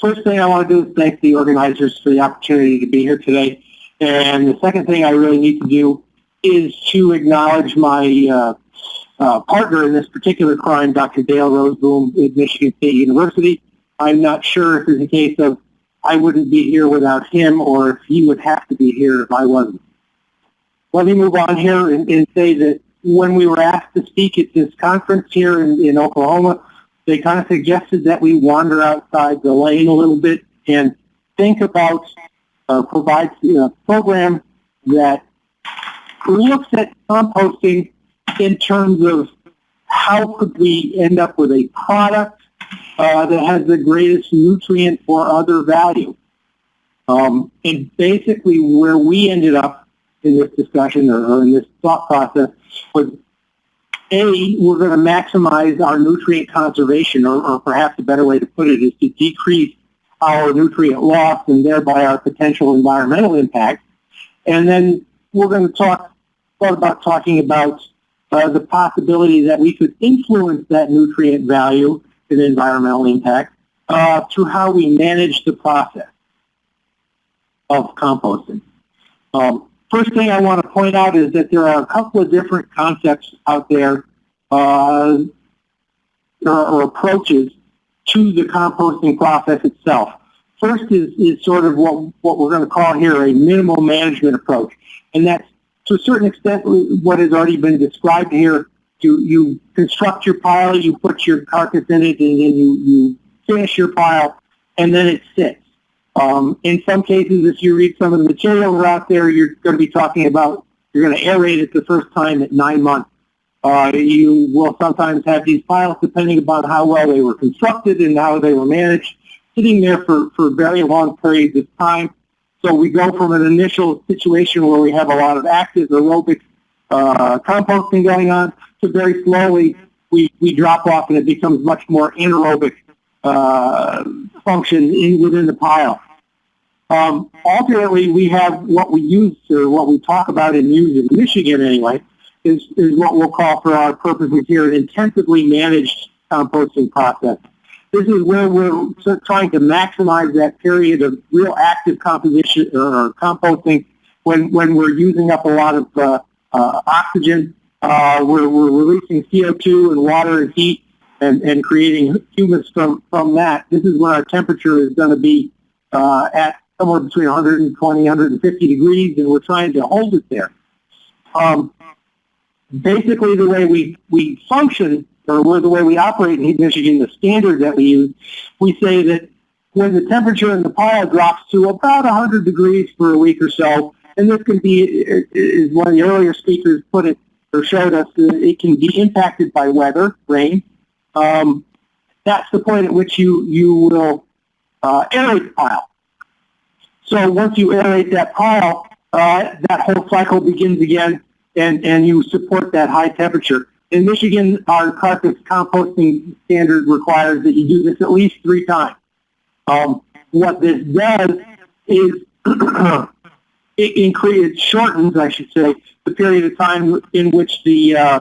first thing I want to do is thank the organizers for the opportunity to be here today. And the second thing I really need to do is to acknowledge my uh, uh, partner in this particular crime, Dr. Dale Rozeboom at Michigan State University. I'm not sure if it's a case of I wouldn't be here without him or if he would have to be here if I wasn't. Let me move on here and, and say that when we were asked to speak at this conference here in, in Oklahoma, they kind of suggested that we wander outside the lane a little bit and think about uh, provides a program that looks at composting in terms of how could we end up with a product uh, that has the greatest nutrient or other value. Um, and basically where we ended up in this discussion or, or in this thought process was a, we're going to maximize our nutrient conservation, or, or, perhaps a better way to put it is to decrease our nutrient loss and thereby our potential environmental impact. And then we're going to talk about talking about uh, the possibility that we could influence that nutrient value and environmental impact uh, through how we manage the process of composting. Um, first thing I want to point out is that there are a couple of different concepts out there uh, or, or, approaches to the composting process itself. First is, is sort of what, what we're going to call here a minimal management approach. And that's to a certain extent what has already been described here. You, you construct your pile, you put your carcass in it, and then you, you finish your pile, and then it sits. Um, in some cases, if you read some of the materials out there, you're going to be talking about, you're going to aerate it the first time at nine months. Uh, you will sometimes have these piles, depending upon how well they were constructed and how they were managed, sitting there for, for very long periods of time. So we go from an initial situation where we have a lot of active aerobic uh, composting going on to very slowly we, we drop off and it becomes much more anaerobic uh, function in, within the pile. Um, ultimately, we have what we use or what we talk about and use in Michigan anyway is, is what we'll call for our purposes here an intensively managed composting process. This is where we're trying to maximize that period of real active composition or composting when, when we're using up a lot of uh, uh, oxygen. Uh, we're, we're releasing CO2 and water and heat and, and creating humus from, from that. This is when our temperature is going to be uh, at somewhere between 120, 150 degrees, and we're trying to hold it there. Um, basically, the way we, we function or the way we operate in Michigan, the standard that we use, we say that when the temperature in the pile drops to about 100 degrees for a week or so, and this can be, as one of the earlier speakers put it or showed us, it can be impacted by weather, rain. Um, that's the point at which you, you will uh, aerate the pile. So once you aerate that pile, uh, that whole cycle begins again, and, and you support that high temperature. In Michigan, our composting standard requires that you do this at least three times. Um, what this does is it, increases, shortens, I should say, the period of time in which the uh,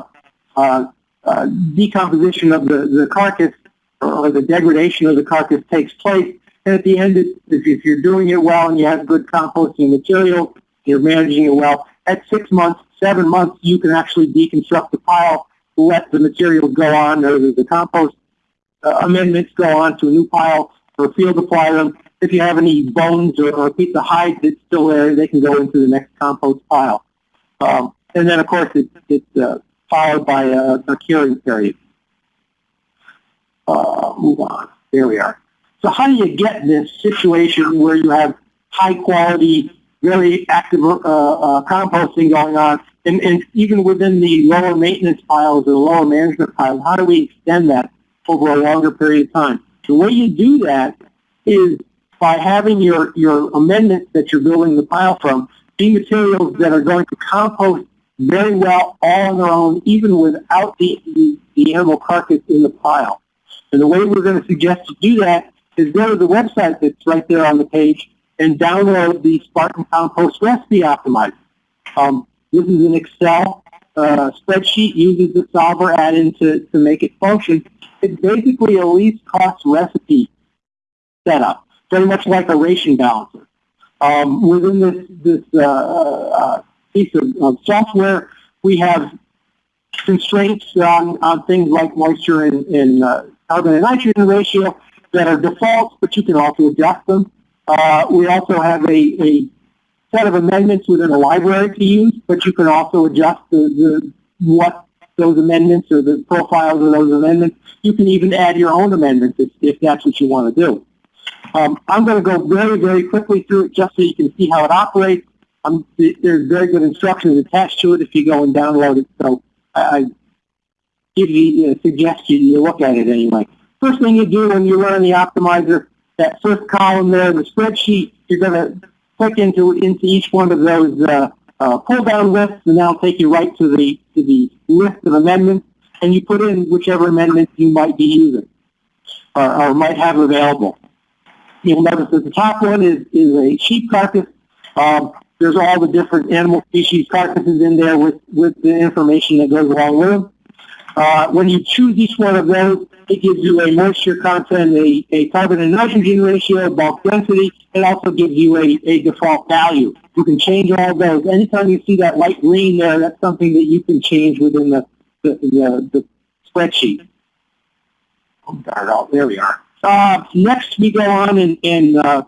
uh, uh, decomposition of the, the carcass or the degradation of the carcass takes place. And at the end, if, you're doing it well and you have good composting material, you're managing it well, at six months, seven months, you can actually deconstruct the pile let the material go on, or the compost uh, amendments go on to a new pile or field apply them. If you have any bones or, or a piece of hide that's still there, they can go into the next compost pile. Um, and then, of course, it, it's uh, followed by a, curing period. Uh, move on. There we are. So how do you get this situation where you have high quality, very active uh, uh composting going on and, and even within the lower maintenance piles or the lower management piles, how do we extend that over a longer period of time? The way you do that is by having your, your amendments that you're building the pile from be materials that are going to compost very well all on their own, even without the, the, the animal carcass in the pile. And the way we're going to suggest to do that is go to the website that's right there on the page and download the Spartan Compost Recipe Optimizer. Um, this is an Excel uh, spreadsheet, uses the solver add-in to, to make it function. It's basically a least cost recipe setup. very much like a ration balancer. Um, within this, this uh, uh, piece of, of, software, we have constraints on, on things like moisture and, and uh, carbon and nitrogen ratio that are defaults, but you can also adjust them. Uh, we also have a, a set of amendments within a library to use, but you can also adjust the, the what those amendments or the profiles of those amendments. You can even add your own amendments if, if that's what you want to do. Um, I'm going to go very, very quickly through it just so you can see how it operates. Um, there's very good instructions attached to it if you go and download it. So I give you, uh, suggest you, you look at it anyway. First thing you do when you run the optimizer, that first column there the spreadsheet, you're going to click into into each one of those uh, uh, pull-down lists, and that'll take you right to the to the list of amendments, and you put in whichever amendments you might be using or, or might have available. You'll notice that the top one is is a sheep carcass. Um, there's all the different animal species carcasses in there with with the information that goes along with them. Uh, when you choose each one of those, it gives you a moisture content, a, a carbon and nitrogen ratio, bulk density. It also gives you a, a default value. You can change all those. Anytime you see that light green there, that's something that you can change within the, the, the, the spreadsheet. Oh, darn it, there we are. Uh, next, we go on in, in uh,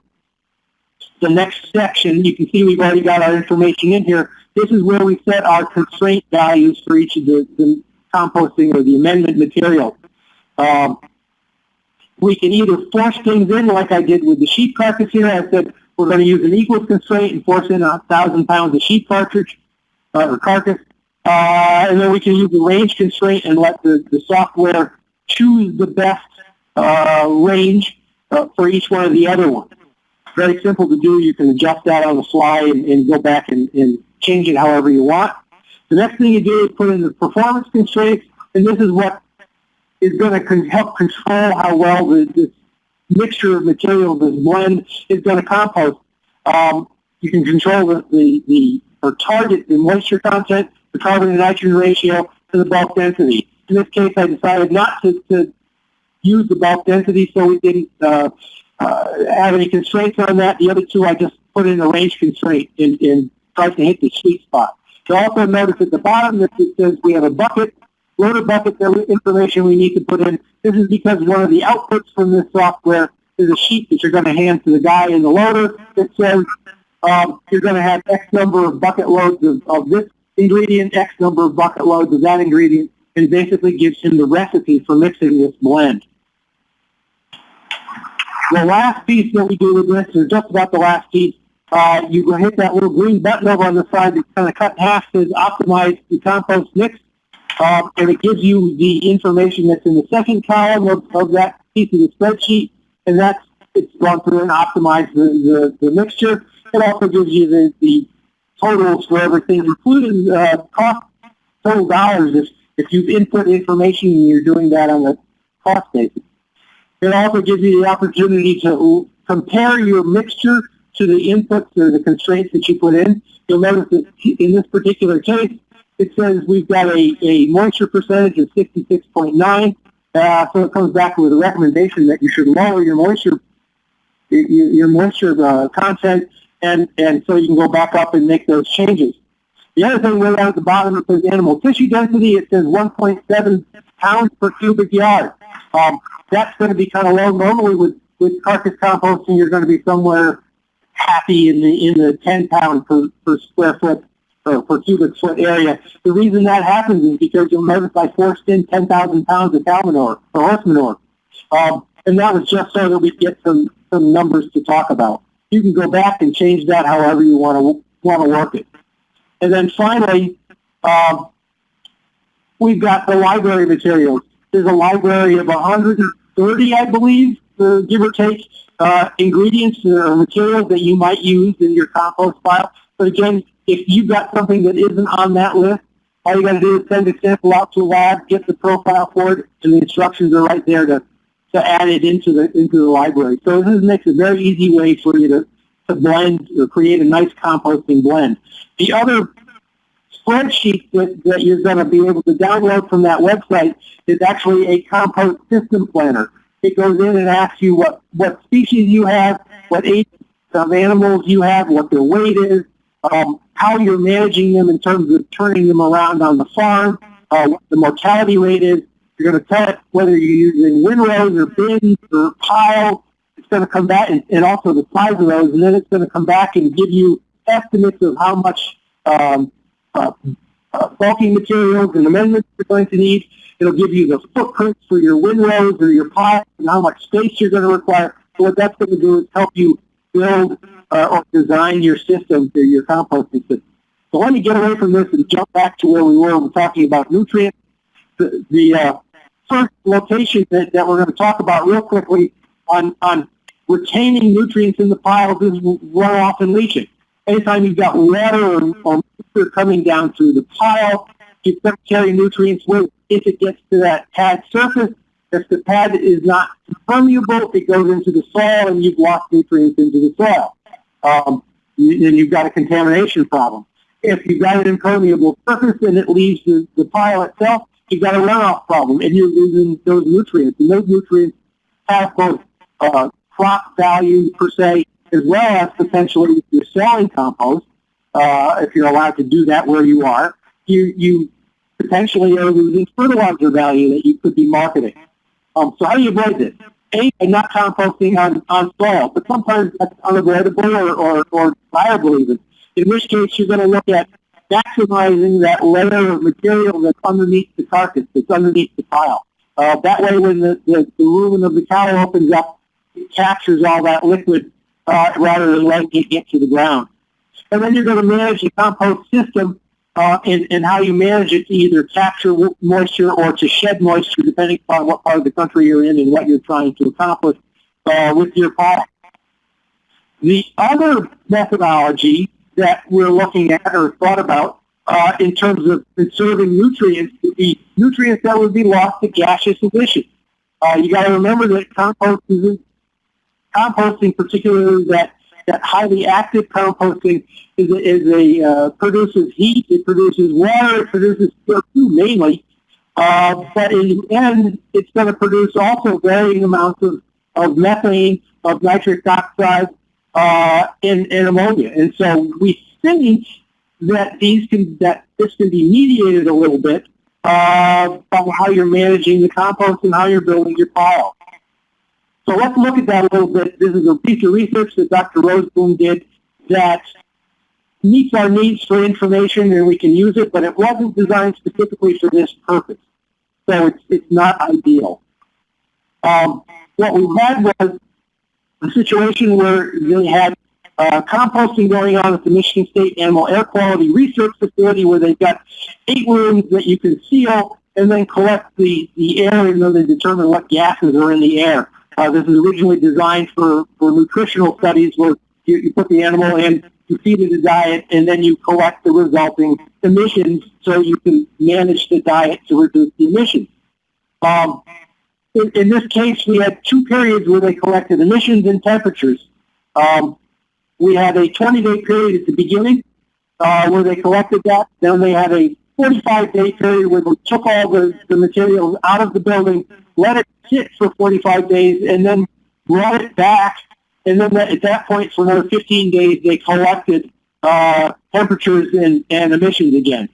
the next section. You can see we've already got our information in here. This is where we set our constraint values for each of the, the composting or the amendment material. Um, we can either force things in like I did with the sheep carcass here. I said we're going to use an equals constraint and force in a thousand pounds of sheep cartridge uh, or carcass. Uh, and then we can use the range constraint and let the, the software choose the best uh, range uh, for each one of the other ones. Very simple to do. You can adjust that on the fly and, and go back and, and change it however you want. The next thing you do is put in the performance constraints, and this is what is going to con help control how well the, this mixture of materials, this blend, is going to compost. Um, you can control the, the, the, or target the moisture content, the carbon and nitrogen ratio, and the bulk density. In this case, I decided not to, to use the bulk density, so we didn't uh, have any constraints on that. The other two, I just put in a range constraint and, and to hit the sweet spot. You'll also notice at the bottom that it says we have a bucket, loader bucket that information we need to put in. This is because one of the outputs from this software is a sheet that you're going to hand to the guy in the loader that says um, you're going to have X number of bucket loads of, of this ingredient, X number of bucket loads of that ingredient, and basically gives him the recipe for mixing this blend. The last piece that we do with this, or just about the last piece, uh, you hit that little green button over on the side that kind of cut in half says optimize the compost mix. Um, and it gives you the information that's in the second column of, of that piece of the spreadsheet. And that's it's gone through and optimized the, the, the mixture. It also gives you the, the totals for everything, including uh, cost total dollars if, if you've input information and you're doing that on a cost basis. It also gives you the opportunity to compare your mixture to the inputs or the constraints that you put in. You'll notice that in this particular case, it says we've got a, a moisture percentage of 66.9. Uh, so it comes back with a recommendation that you should lower your moisture your, your moisture uh, content, and, and so you can go back up and make those changes. The other thing right down at the bottom, it says animal tissue density. It says 1.7 pounds per cubic yard. Um, that's going to be kind of low. Normally with, with carcass composting, you're going to be somewhere happy in the in the 10 pound per, per square foot or per cubic foot area. The reason that happens is because you'll notice I forced in 10,000 pounds of cow manure or horse manure. Um, and that was just so that we get some, some numbers to talk about. You can go back and change that however you want to want to work it. And then finally, um, we've got the library materials. There's a library of 130, I believe, give or take, uh, ingredients or materials that you might use in your compost pile. But again, if you've got something that isn't on that list, all you got to do is send a sample out to a lab, get the profile for it, and the instructions are right there to, to add it into the into the library. So this makes a very easy way for you to, to blend or create a nice composting blend. The other spreadsheet that, that you're going to be able to download from that website is actually a compost system planner. It goes in and asks you what, what species you have what age of animals you have, what their weight is, um, how you're managing them in terms of turning them around on the farm, uh, what the mortality rate is. You're going to tell it whether you're using windrows or bins or piles. It's going to come back, and, and also the size of those, and then it's going to come back and give you estimates of how much um, uh, uh, materials and amendments you're going to need. It'll give you the footprints for your windrows or your piles and how much space you're going to require. So what that's going to do is help you build uh, or design your system for your composting system. So let me get away from this and jump back to where we were. We're talking about nutrients. The, the uh, first location that, that we're going to talk about real quickly on, on retaining nutrients in the piles is runoff and leaching. Anytime you've got water or, moisture coming down through the pile, you're going to carry nutrients with if it gets to that pad surface. If the pad is not permeable, it goes into the soil and you've lost nutrients into the soil. Um, and you've got a contamination problem. If you've got an impermeable surface and it leaves the, the pile itself, you've got a runoff problem and you're losing those nutrients. And those nutrients have both uh, crop value per se, as well as potentially selling compost, uh, if you're allowed to do that where you are, you, you potentially are losing fertilizer value that you could be marketing. Um, so how do you avoid this? A, not composting on, on soil, but sometimes that's unavoidable or, or, or even. In which case, you're going to look at maximizing that layer of material that's underneath the carcass, that's underneath the pile. Uh, that way, when the, the, the rumen of the cow opens up, it captures all that liquid uh, rather than letting it get to the ground. And then you're going to manage the compost system uh, and, and how you manage it to either capture moisture or to shed moisture, depending upon what part of the country you're in and what you're trying to accomplish uh, with your product. The other methodology that we're looking at or thought about uh, in terms of conserving nutrients would be nutrients that would be lost to gaseous emissions. Uh, you got to remember that compost is, composting, particularly that that highly active composting is a, is a uh, produces heat, it produces water, it produces CO2 mainly, uh, but in the end, it's going to produce also varying amounts of, of methane, of nitric oxide, uh, and, and ammonia. And so we think that these can that this can be mediated a little bit uh, by how you're managing the compost and how you're building your pile. So let's look at that a little bit. This is a piece of research that Dr. Rozeboom did that meets our needs for information and we can use it, but it wasn't designed specifically for this purpose. So it's, it's not ideal. Um, what we had was a situation where they had uh, composting going on at the Michigan State Animal Air Quality Research Facility where they've got eight rooms that you can seal and then collect the, the air and then they determine what gases are in the air. Uh, this is originally designed for, for nutritional studies where you, you put the animal in, you feed it a diet, and then you collect the resulting emissions so you can manage the diet to reduce the emissions. Um, in, in, this case, we had two periods where they collected emissions and temperatures. Um, we had a 20-day period at the beginning uh, where they collected that. Then they had a 45-day period where they took all the, the materials out of the building, let it sit for 45 days, and then brought it back. And then at that point, for another 15 days, they collected uh, temperatures and, and emissions again.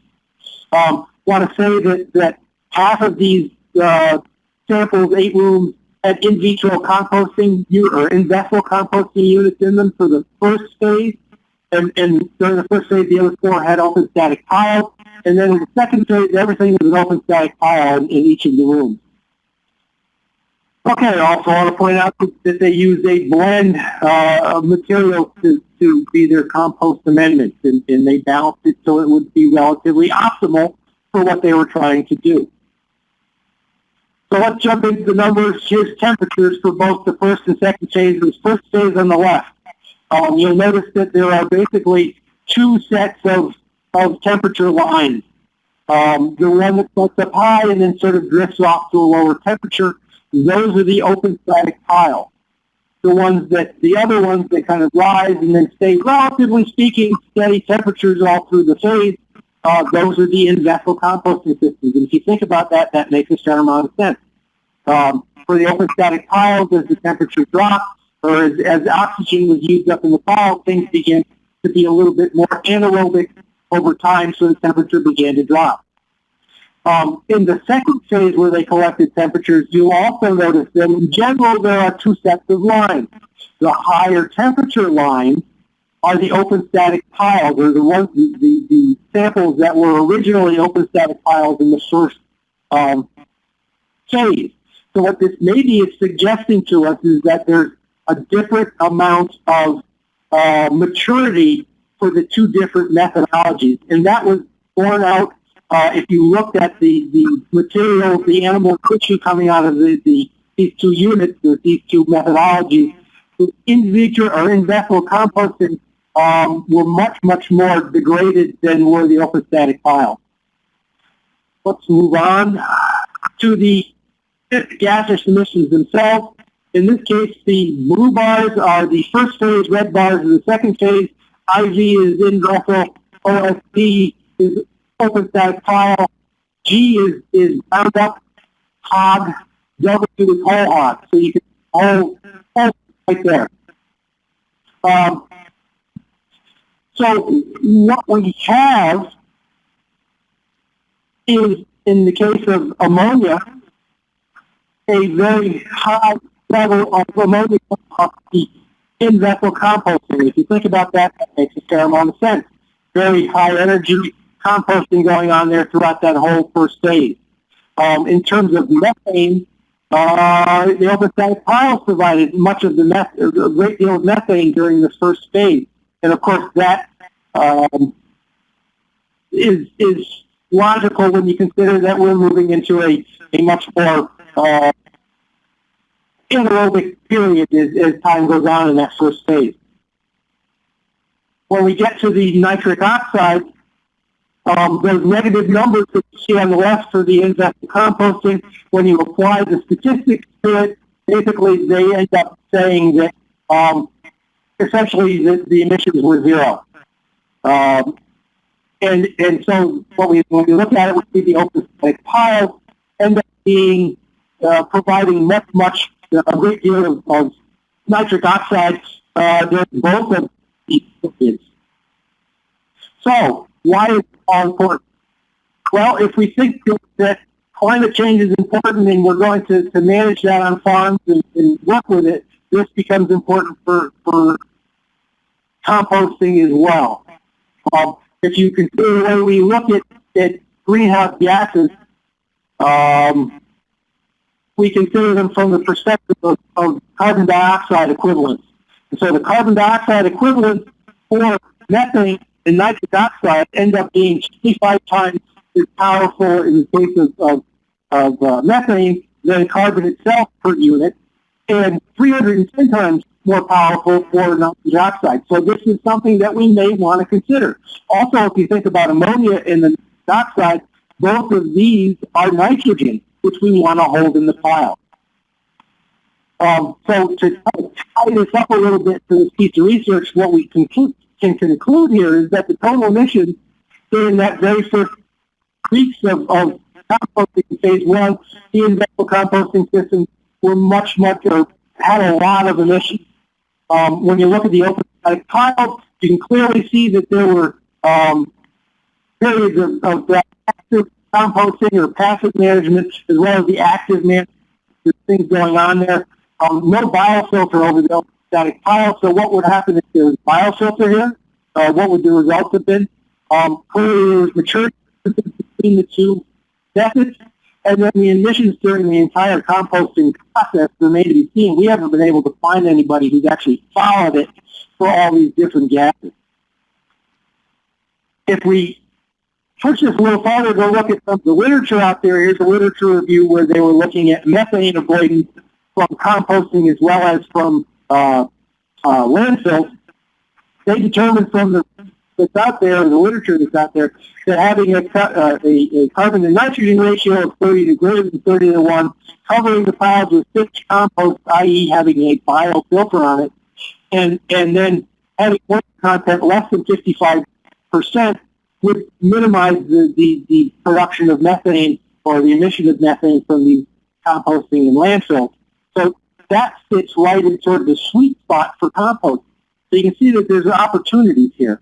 Um, want to say that, that half of these uh, samples, eight rooms, had in vitro composting or in vessel composting units in them for the first phase. And, and during the first phase, the other four had open static piles. And then in the second phase, everything was an open static pile in, in each of the rooms. Okay, also I want to point out that they use a blend uh, of materials to, to be their compost amendments, and, and they balanced it so it would be relatively optimal for what they were trying to do. So let's jump into the numbers. Here's temperatures for both the first and second phases. First phase on the left. Um, you'll notice that there are basically two sets of, of temperature lines. Um, the one that starts up high and then sort of drifts off to a lower temperature those are the open static piles. The ones that, the other ones that kind of rise and then stay, relatively speaking, steady temperatures all through the phase, uh, those are the in-vessel composting systems. And if you think about that, that makes a certain amount of sense. Um, for the open static piles, as the temperature drops, or as, as oxygen was used up in the pile, things begin to be a little bit more anaerobic over time, so the temperature began to drop. Um, in the second phase where they collected temperatures, you'll also notice that in general there are two sets of lines. The higher temperature lines are the open static piles, or the ones, the, the, the samples that were originally open static piles in the first um, phase. So what this maybe is suggesting to us is that there's a different amount of uh, maturity for the two different methodologies. And that was borne out uh, if you looked at the, the material, the animal tissue coming out of the, the these two units, these two methodologies, in vitro or in vessel composting um, were much, much more degraded than were the open static piles. Let's move on to the gaseous emissions themselves. In this case, the blue bars are the first phase, red bars are the second phase. IV is in vessel, OSP is open static pile, G is, is bound up hog, W is whole hog. So you can all, all right there. Um, so what we have is, in the case of ammonia, a very high level of ammonia in vessel composting. If you think about that, that makes a fair amount of sense. Very high energy composting going on there throughout that whole first phase. Um, in terms of methane, uh, the open piles provided much of the meth- a great deal of methane during the first phase. And of course, that um, is is logical when you consider that we're moving into a, a much more uh, anaerobic period as, as time goes on in that first phase. When we get to the nitric oxide, um, those negative numbers that you see on the left for the in-vessel composting, when you apply the statistics to it, basically they end up saying that um, essentially the, the, emissions were zero. Um, and and so what we when we look at it, we see the open static piles end up being uh, providing much much a great deal of, nitric oxide uh, during both of these periods. So why is it all important? Well, if we think that climate change is important and we're going to, to manage that on farms and, and work with it, this becomes important for, for composting as well. Um, if you consider the way we look at, at greenhouse gases, um, we consider them from the perspective of, of carbon dioxide equivalents. And so the carbon dioxide equivalents for methane and nitric oxide end up being 25 times as powerful in the case of, of, of uh, methane than carbon itself per unit, and 310 times more powerful for nitrogen oxide. So this is something that we may want to consider. Also, if you think about ammonia and the oxide, both of these are nitrogen, which we want to hold in the pile. Um, so to tie this up a little bit to this piece of research, what we conclude, can conclude here is that the total emissions during that very first weeks of, of composting phase one, the in-vessel composting systems were much, much, or had a lot of emissions. Um, when you look at the open piles, you can clearly see that there were um, periods of, of active composting or passive management, as well as the active management. There's things going on there. Um, no biofilter over the static pile. So what would happen if there was biofilter here? Uh, what would the results have been? Um, clearly, maturity between the two methods. And then the emissions during the entire composting process remain to be seen. We haven't been able to find anybody who's actually followed it for all these different gases. If we this a little farther, go look at some of the literature out there. Here's a literature review where they were looking at methane avoidance from composting as well as from uh, uh, landfills. They determined from the that's out there, the literature that's out there, that having a, uh, a, a, carbon to nitrogen ratio of 30 to greater than 30 to 1, covering the piles with fixed compost, i.e. having a biofilter on it, and, and then having water content less than 55% would minimize the, the, the production of methane or the emission of methane from the composting and landfill. So that fits right in sort of the sweet spot for compost. So you can see that there's opportunities here.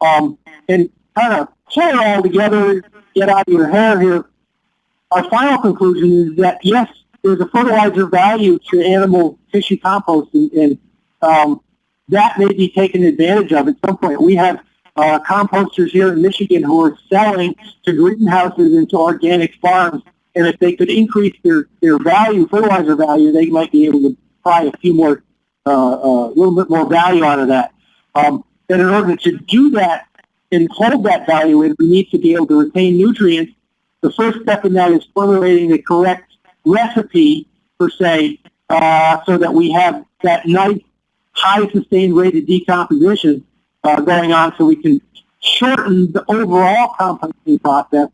Um, and kind of pull it all together, get out of your hair here. Our final conclusion is that yes, there's a fertilizer value to animal tissue compost, and, and um, that may be taken advantage of at some point. We have uh, composters here in Michigan who are selling to greenhouses and to organic farms, and if they could increase their, their value, fertilizer value, they might be able to pry a few more, a uh, uh, little bit more value out of that. Um, and in order to do that and hold that value in, we need to be able to retain nutrients. The first step in that is formulating the correct recipe, per se, uh, so that we have that nice high sustained rate of decomposition uh, going on so we can shorten the overall composting process.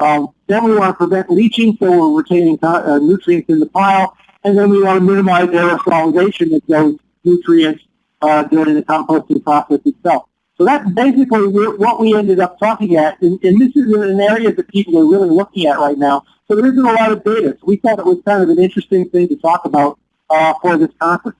Um, then we want to prevent leaching so we're retaining uh, nutrients in the pile. And then we want to minimize aerosolization of those nutrients uh, during the composting process itself. So that's basically what we ended up talking at, and, and, this is an area that people are really looking at right now. So there isn't a lot of data. So we thought it was kind of an interesting thing to talk about uh, for this conference.